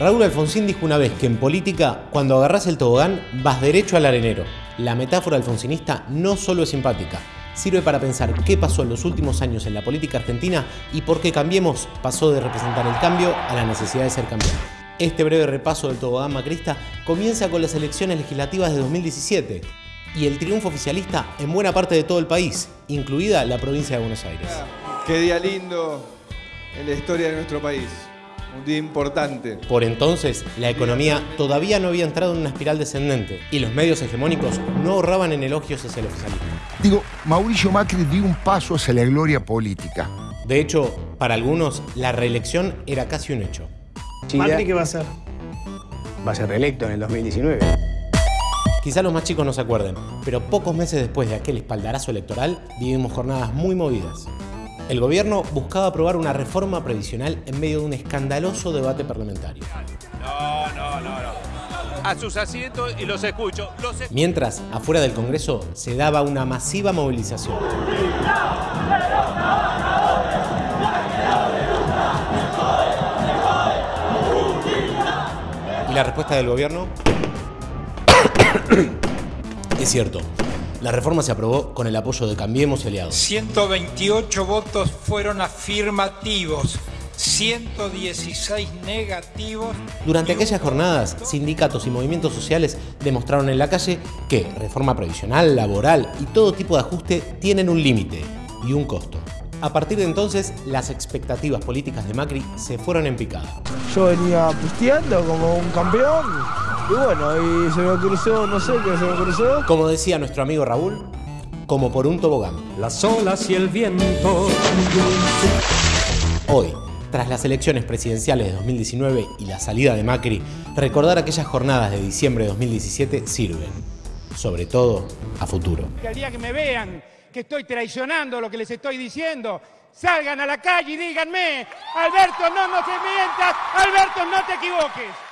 Raúl Alfonsín dijo una vez que en política, cuando agarras el tobogán, vas derecho al arenero. La metáfora alfonsinista no solo es simpática, sirve para pensar qué pasó en los últimos años en la política argentina y por qué Cambiemos pasó de representar el cambio a la necesidad de ser cambiado. Este breve repaso del tobogán macrista comienza con las elecciones legislativas de 2017 y el triunfo oficialista en buena parte de todo el país, incluida la provincia de Buenos Aires. Qué día lindo en la historia de nuestro país un día importante. Por entonces, la economía todavía no había entrado en una espiral descendente y los medios hegemónicos no ahorraban en elogios hacia el oficialismo. Digo, Mauricio Macri dio un paso hacia la gloria política. De hecho, para algunos, la reelección era casi un hecho. ¿Macri qué va a hacer? Va a ser reelecto en el 2019. Quizá los más chicos no se acuerden, pero pocos meses después de aquel espaldarazo electoral vivimos jornadas muy movidas. El gobierno buscaba aprobar una reforma previsional en medio de un escandaloso debate parlamentario. No, no, no, no. A sus asientos y los escucho. Mientras, afuera del Congreso se daba una masiva movilización. ¿Y la respuesta del gobierno? es cierto, la reforma se aprobó con el apoyo de Cambiemos y aliados. 128 votos fueron afirmativos, 116 negativos. Durante aquellas jornadas, sindicatos y movimientos sociales demostraron en la calle que reforma previsional, laboral y todo tipo de ajuste tienen un límite y un costo. A partir de entonces, las expectativas políticas de Macri se fueron en picada. Yo venía pisteando como un campeón y bueno, y se me cruzó, no sé qué se me cruzó. Como decía nuestro amigo Raúl, como por un tobogán. Las olas y el viento. Hoy, tras las elecciones presidenciales de 2019 y la salida de Macri, recordar aquellas jornadas de diciembre de 2017 sirven, sobre todo a futuro. El día que me vean que estoy traicionando lo que les estoy diciendo, salgan a la calle y díganme, Alberto, no nos mientas, Alberto, no te equivoques.